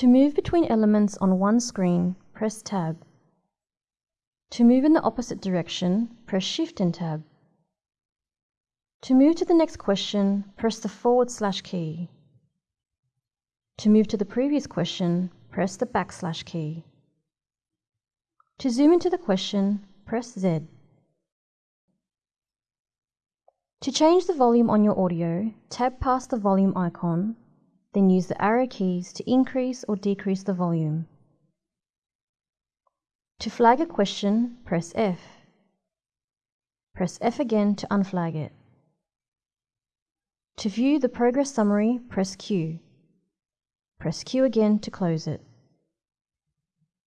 To move between elements on one screen, press Tab. To move in the opposite direction, press Shift and Tab. To move to the next question, press the forward slash key. To move to the previous question, press the backslash key. To zoom into the question, press Z. To change the volume on your audio, tab past the volume icon, then use the arrow keys to increase or decrease the volume. To flag a question, press F. Press F again to unflag it. To view the progress summary, press Q. Press Q again to close it.